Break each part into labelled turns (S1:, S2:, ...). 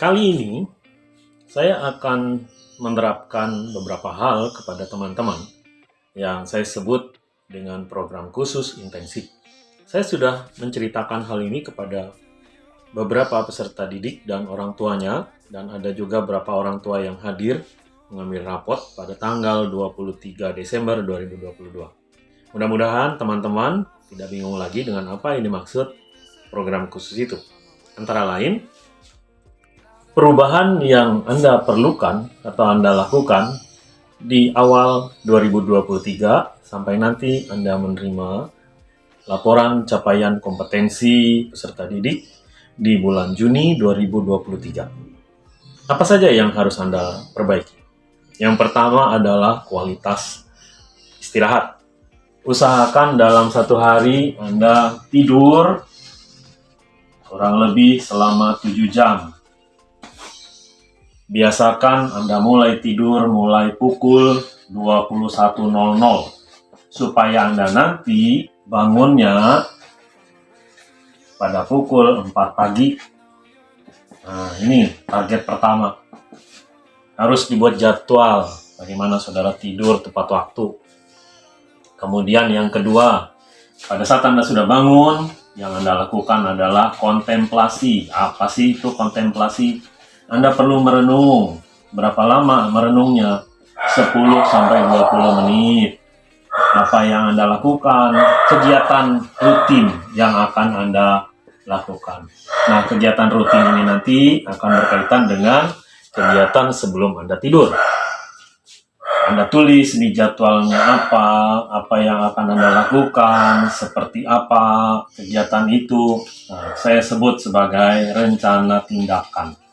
S1: Kali ini saya akan menerapkan beberapa hal kepada teman-teman yang saya sebut dengan program khusus intensif. Saya sudah menceritakan hal ini kepada beberapa peserta didik dan orang tuanya dan ada juga beberapa orang tua yang hadir mengambil rapot pada tanggal 23 Desember 2022. Mudah-mudahan teman-teman tidak bingung lagi dengan apa yang dimaksud program khusus itu. Antara lain, perubahan yang Anda perlukan atau Anda lakukan di awal 2023 sampai nanti Anda menerima laporan capaian kompetensi peserta didik di bulan Juni 2023. Apa saja yang harus Anda perbaiki? Yang pertama adalah kualitas istirahat. Usahakan dalam satu hari Anda tidur kurang lebih selama 7 jam. Biasakan Anda mulai tidur mulai pukul 21.00 supaya Anda nanti bangunnya pada pukul 4 pagi. Nah, ini target pertama. Harus dibuat jadwal bagaimana saudara tidur tepat waktu. Kemudian yang kedua, pada saat Anda sudah bangun, yang Anda lakukan adalah kontemplasi. Apa sih itu kontemplasi? Anda perlu merenung. Berapa lama merenungnya? 10 sampai 20 menit. Apa yang Anda lakukan? Kegiatan rutin yang akan Anda lakukan. Nah, kegiatan rutin ini nanti akan berkaitan dengan kegiatan sebelum Anda tidur. Anda tulis di jadwalnya apa, apa yang akan Anda lakukan, seperti apa kegiatan itu. Nah, saya sebut sebagai rencana tindakan.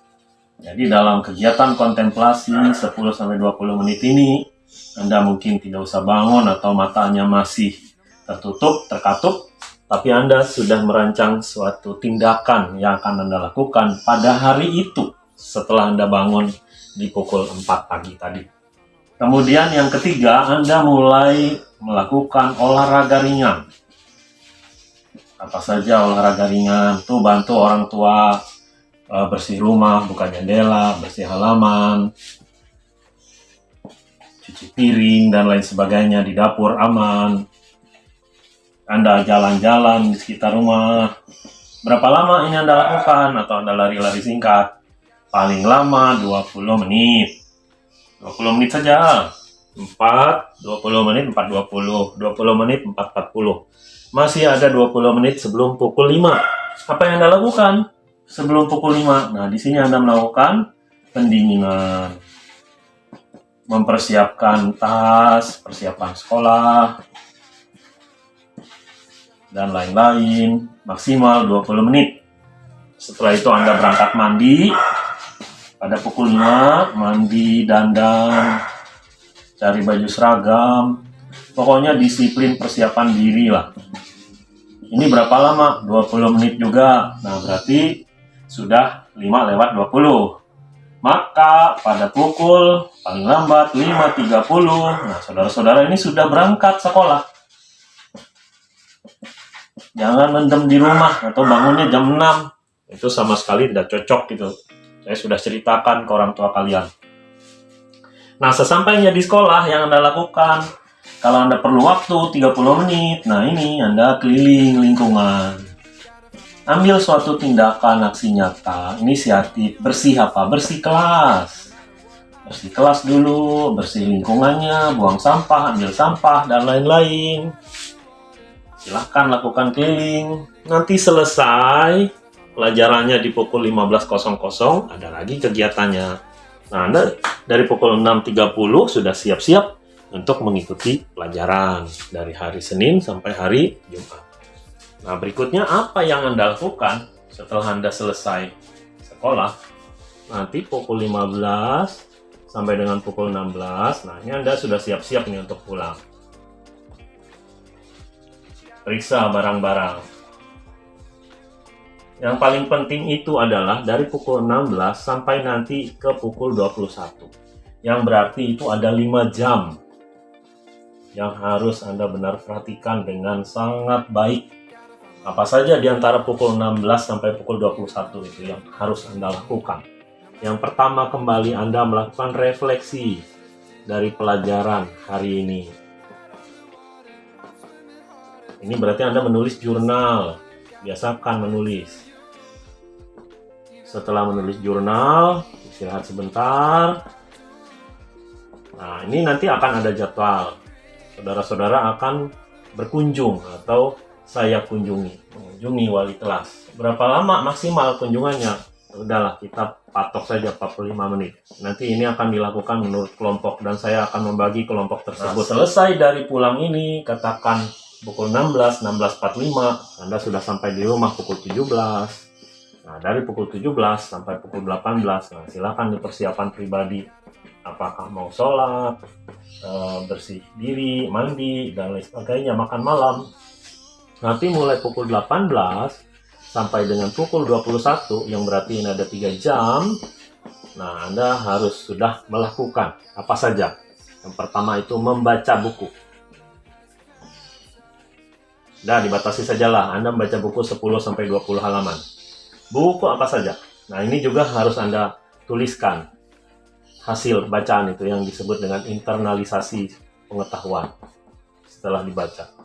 S1: Jadi dalam kegiatan kontemplasi 10-20 menit ini, Anda mungkin tidak usah bangun atau matanya masih tertutup, terkatup, tapi Anda sudah merancang suatu tindakan yang akan Anda lakukan pada hari itu setelah Anda bangun di pukul 4 pagi tadi. Kemudian yang ketiga, Anda mulai melakukan olahraga ringan. Apa saja olahraga ringan? Tuh bantu orang tua uh, bersih rumah, buka jendela, bersih halaman, cuci piring, dan lain sebagainya di dapur aman. Anda jalan-jalan di sekitar rumah. Berapa lama ini Anda lakukan? Atau Anda lari-lari singkat? Paling lama 20 menit 20 menit saja. 4, 20 menit, 4, 20. 20 menit, 4, 40. Masih ada 20 menit sebelum pukul 5. Apa yang Anda lakukan sebelum pukul 5? Nah, di sini Anda melakukan pendinginan. Mempersiapkan tas, persiapan sekolah, dan lain-lain. Maksimal 20 menit. Setelah itu Anda berangkat mandi, pada pukul 5 mandi dandan cari baju seragam pokoknya disiplin persiapan diri lah ini berapa lama 20 menit juga nah berarti sudah 5 lewat 20 maka pada pukul paling lambat 5.30 nah saudara-saudara ini sudah berangkat sekolah jangan mendem di rumah atau bangunnya jam 6 itu sama sekali tidak cocok gitu saya sudah ceritakan ke orang tua kalian. Nah, sesampainya di sekolah yang Anda lakukan, kalau Anda perlu waktu 30 menit, nah ini Anda keliling lingkungan. Ambil suatu tindakan aksi nyata, inisiatif, bersih apa? Bersih kelas. Bersih kelas dulu, bersih lingkungannya, buang sampah, ambil sampah, dan lain-lain. Silahkan lakukan keliling. Nanti selesai, pelajarannya di pukul 15.00 ada lagi kegiatannya. Nah, Anda dari pukul 6.30 sudah siap-siap untuk mengikuti pelajaran dari hari Senin sampai hari Jumat. Nah, berikutnya apa yang Anda lakukan setelah Anda selesai sekolah? Nanti pukul 15 sampai dengan pukul 16, nah ini Anda sudah siap-siap nih untuk pulang. Periksa barang-barang yang paling penting itu adalah dari pukul 16 sampai nanti ke pukul 21. Yang berarti itu ada 5 jam yang harus Anda benar perhatikan dengan sangat baik. Apa saja di antara pukul 16 sampai pukul 21 itu yang harus Anda lakukan. Yang pertama kembali Anda melakukan refleksi dari pelajaran hari ini. Ini berarti Anda menulis jurnal. Biasakan menulis. Setelah menulis jurnal, istirahat sebentar. Nah, ini nanti akan ada jadwal. Saudara-saudara akan berkunjung atau saya kunjungi, mengunjungi wali kelas. Berapa lama maksimal kunjungannya? Udahlah, kita patok saja 45 menit. Nanti ini akan dilakukan menurut kelompok dan saya akan membagi kelompok tersebut. Nah, selesai dari pulang ini, katakan pukul 16, 16.45, Anda sudah sampai di rumah pukul 17. Nah, dari pukul 17 sampai pukul 18, nah silakan dipersiapan pribadi. Apakah mau sholat, eh, bersih diri, mandi, dan lain sebagainya, makan malam. Nanti mulai pukul 18 sampai dengan pukul 21 yang berarti ini ada 3 jam nah Anda harus sudah melakukan apa saja yang pertama itu membaca buku Nah, dibatasi sajalah Anda membaca buku 10 sampai 20 halaman. Buku apa saja. Nah, ini juga harus Anda tuliskan hasil bacaan itu yang disebut dengan internalisasi pengetahuan setelah dibaca.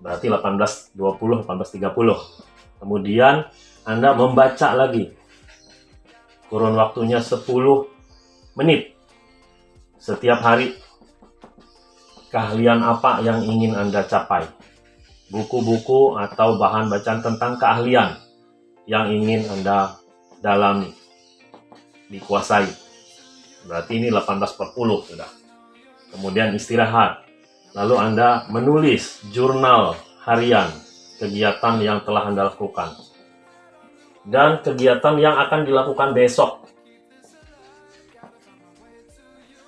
S1: Berarti 18.20, 18.30. Kemudian Anda membaca lagi. Kurun waktunya 10 menit. Setiap hari keahlian apa yang ingin Anda capai. Buku-buku atau bahan bacaan tentang keahlian yang ingin Anda dalami, dikuasai. Berarti ini 18 per 10 sudah. Kemudian istirahat. Lalu Anda menulis jurnal harian kegiatan yang telah Anda lakukan. Dan kegiatan yang akan dilakukan besok.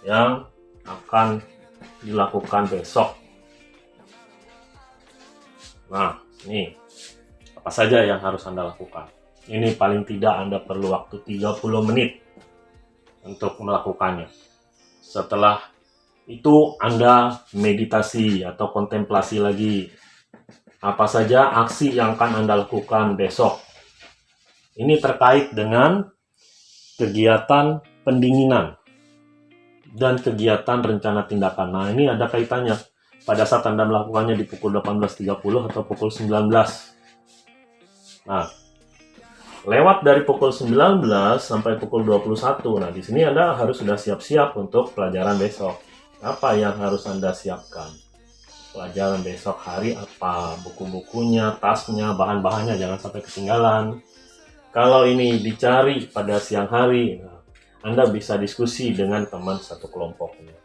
S1: Yang akan dilakukan besok. Nah, ini apa saja yang harus Anda lakukan. Ini paling tidak Anda perlu waktu 30 menit untuk melakukannya. Setelah itu Anda meditasi atau kontemplasi lagi apa saja aksi yang akan Anda lakukan besok. Ini terkait dengan kegiatan pendinginan dan kegiatan rencana tindakan. Nah, ini ada kaitannya pada saat Anda melakukannya di pukul 18.30 atau pukul 19. Nah, lewat dari pukul 19 sampai pukul 21. Nah, di sini Anda harus sudah siap-siap untuk pelajaran besok. Apa yang harus Anda siapkan? pelajaran besok hari apa buku-bukunya, tasnya, bahan-bahannya jangan sampai ketinggalan. Kalau ini dicari pada siang hari, Anda bisa diskusi dengan teman satu kelompoknya.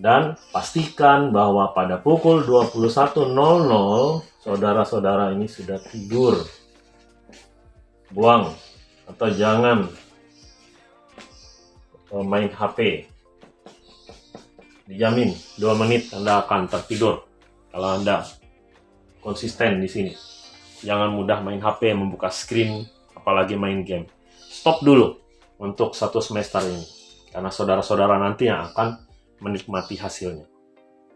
S1: Dan pastikan bahwa pada pukul 21.00 saudara-saudara ini sudah tidur. Buang atau jangan main HP dijamin 2 menit Anda akan tertidur kalau Anda konsisten di sini. Jangan mudah main HP, membuka screen, apalagi main game. Stop dulu untuk satu semester ini. Karena saudara-saudara nanti yang akan menikmati hasilnya.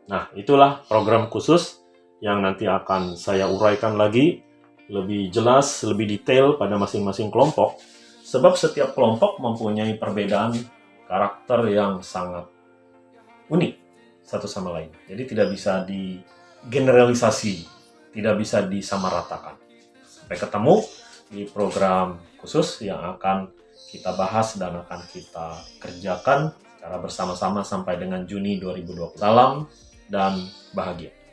S1: Nah, itulah program khusus yang nanti akan saya uraikan lagi lebih jelas, lebih detail pada masing-masing kelompok. Sebab setiap kelompok mempunyai perbedaan karakter yang sangat unik satu sama lain. Jadi tidak bisa digeneralisasi, tidak bisa disamaratakan. Sampai ketemu di program khusus yang akan kita bahas dan akan kita kerjakan secara bersama-sama sampai dengan Juni 2020. Salam dan bahagia.